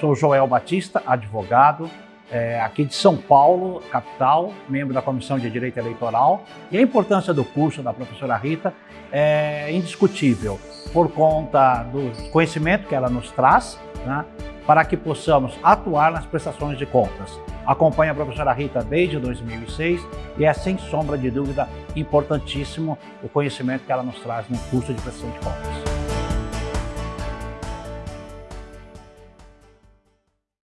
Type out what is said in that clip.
Sou Joel Batista, advogado, é, aqui de São Paulo, capital, membro da Comissão de Direito Eleitoral. E a importância do curso da professora Rita é indiscutível, por conta do conhecimento que ela nos traz, né, para que possamos atuar nas prestações de contas. Acompanho a professora Rita desde 2006 e é, sem sombra de dúvida, importantíssimo o conhecimento que ela nos traz no curso de prestação de contas.